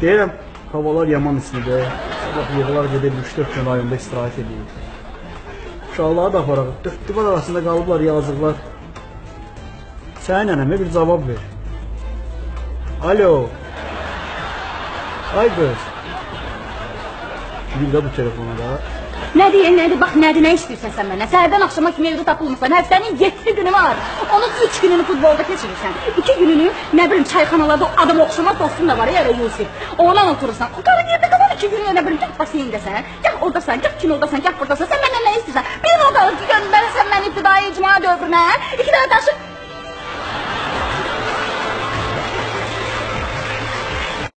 Deyirəm, havalar yaman istidir. Sabah yığılar gedir 3-4 gün rayonda istirahət edir. Uşaqları da aparaq. Dörd divar arasında qalıblar yazıqlar. Sənin nənəmə bir cavab ver. Alo. Ay qız. Bir də bu telefona da. Ne diye ne de bak ne de ne istiyorsan sen benden. Səhərdən axşama kimi evdə tapılmırsan. Həftənin 7 günü var. Onun 3 gününü futbolda keçirirsən. 2 gününü ne bileyim çayxanalarda adam oxşama dostun da var ya Yusuf. Oğlan oturursan. Qarın yerdə qalan 2 günü ne bileyim gah baseyndəsən, gah oradasan, gah kinodasın, gah buradasan. Sen benden ne istiyorsan? Bir o qalır ki, göndərəsən məni ibtidai icma dövrünə. İki dənə daşı